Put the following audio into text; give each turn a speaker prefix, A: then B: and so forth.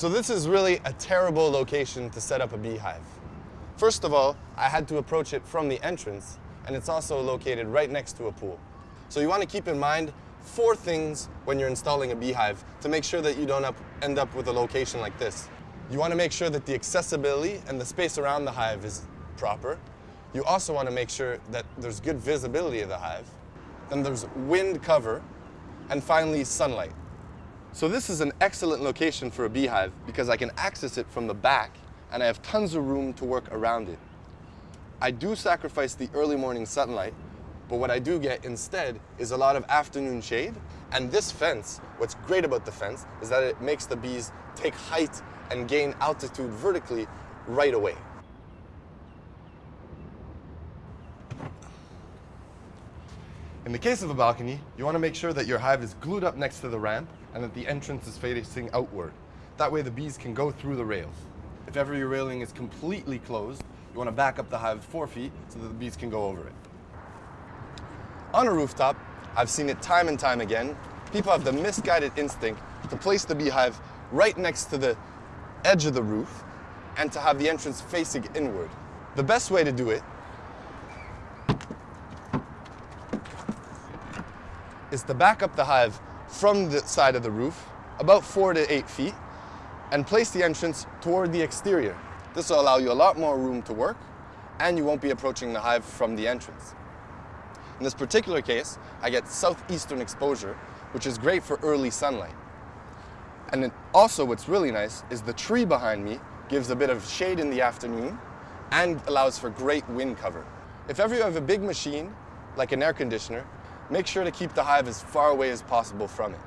A: So this is really a terrible location to set up a beehive. First of all, I had to approach it from the entrance, and it's also located right next to a pool. So you want to keep in mind four things when you're installing a beehive to make sure that you don't up, end up with a location like this. You want to make sure that the accessibility and the space around the hive is proper. You also want to make sure that there's good visibility of the hive. Then there's wind cover, and finally sunlight. So this is an excellent location for a beehive because I can access it from the back and I have tons of room to work around it. I do sacrifice the early morning sunlight, but what I do get instead is a lot of afternoon shade. And this fence, what's great about the fence is that it makes the bees take height and gain altitude vertically right away. In the case of a balcony, you want to make sure that your hive is glued up next to the ramp and that the entrance is facing outward. That way the bees can go through the rails. If ever your railing is completely closed, you want to back up the hive four feet so that the bees can go over it. On a rooftop, I've seen it time and time again, people have the misguided instinct to place the beehive right next to the edge of the roof and to have the entrance facing inward. The best way to do it is to back up the hive from the side of the roof, about four to eight feet, and place the entrance toward the exterior. This will allow you a lot more room to work, and you won't be approaching the hive from the entrance. In this particular case, I get southeastern exposure, which is great for early sunlight. And also what's really nice is the tree behind me gives a bit of shade in the afternoon and allows for great wind cover. If ever you have a big machine, like an air conditioner, make sure to keep the hive as far away as possible from it.